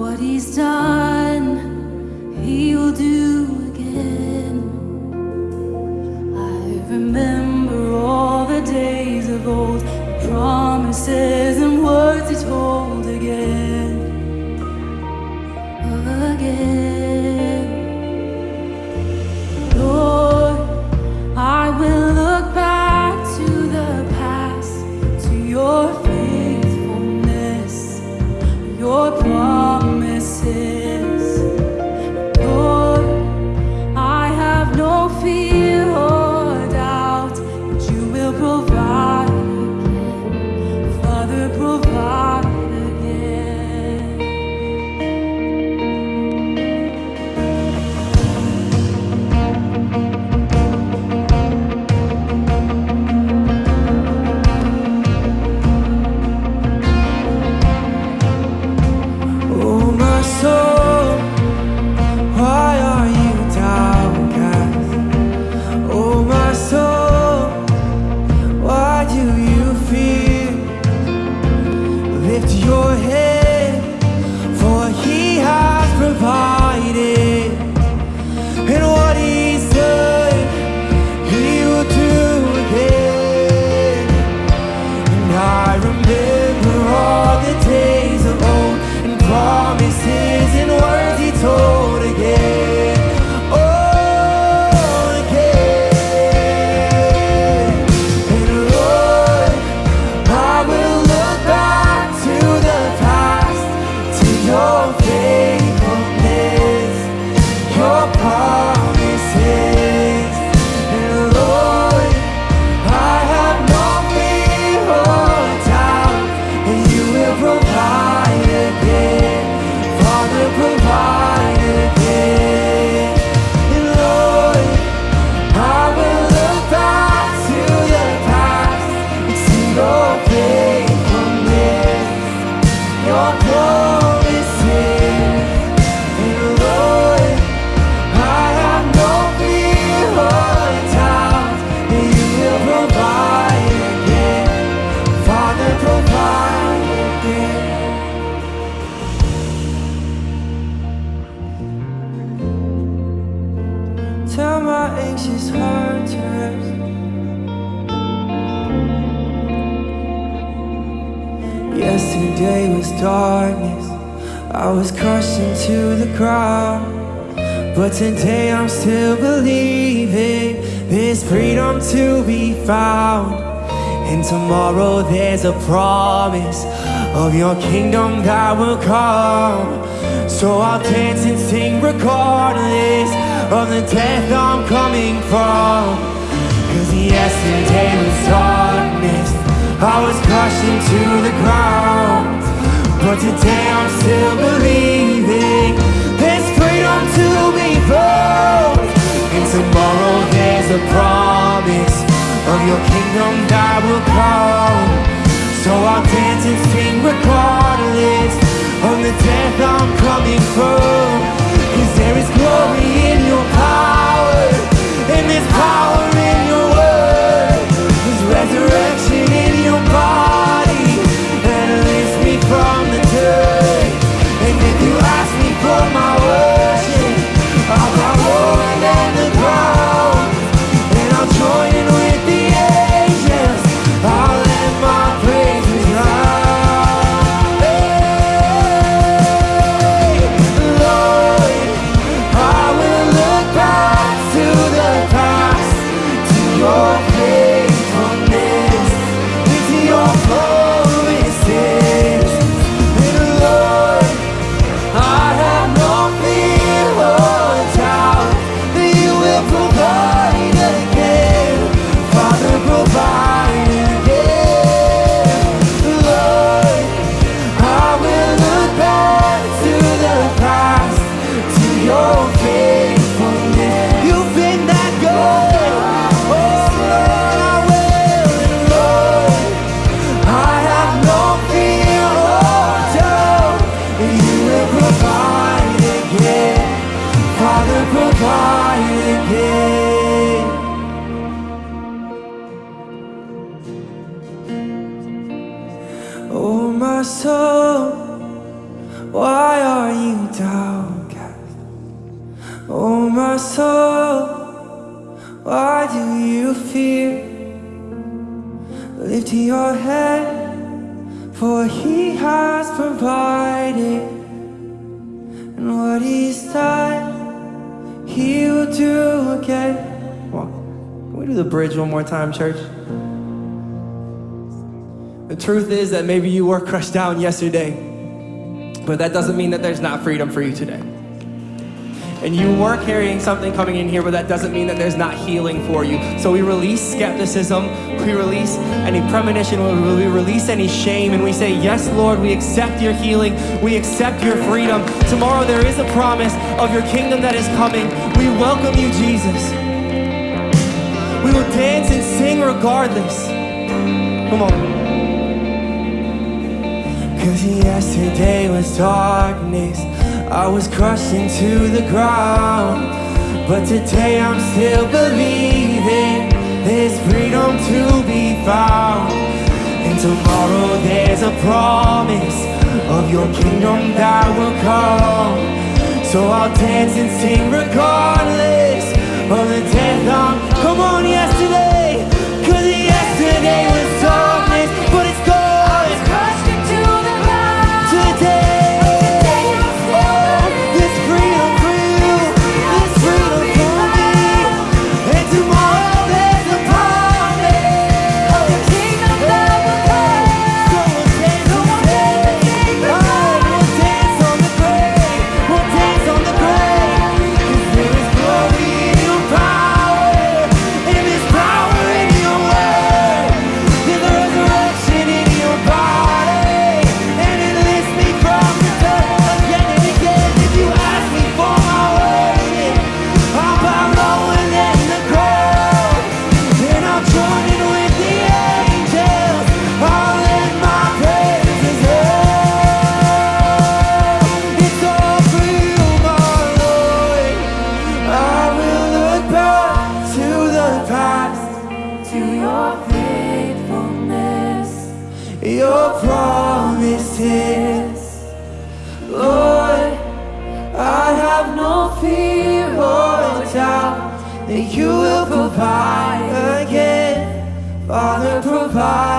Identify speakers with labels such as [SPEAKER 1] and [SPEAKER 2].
[SPEAKER 1] What he's done, he'll do again. I remember all the days of old, the promises and words he told again, again. Yesterday was darkness. I was crushed into the ground. But today I'm still believing There's freedom to be found. And tomorrow there's a promise Of your kingdom that will come. So I'll dance and sing regardless Of the death I'm coming from. Cause yesterday was dark. I was crushed into the ground. But today I'm still believing There's freedom to be found. And tomorrow there's a promise Of your kingdom that will come. So I'll dance and sing regardless. soul Why are you downcast? Oh my soul Why do you fear? Lift your head For he has provided And what He's done, He will do again Come on, can we do the bridge one more time, church? Truth is that maybe you were crushed down yesterday, but that doesn't mean that there's not freedom for you today. And you were carrying something coming in here, but that doesn't mean that there's not healing for you. So we release skepticism, we release any premonition, we release any shame, and we say, Yes, Lord, we accept your healing, we accept your freedom. Tomorrow there is a promise of your kingdom that is coming. We welcome you, Jesus. We will dance and sing regardless. Come on. Cause yesterday was darkness. I was crushed into the ground. But today I'm still believing There's freedom to be found. And tomorrow there's a promise Of your kingdom that will come. So I'll dance and sing regardless Of the death I'm Come on yesterday
[SPEAKER 2] that
[SPEAKER 1] you will provide again. Father, provide.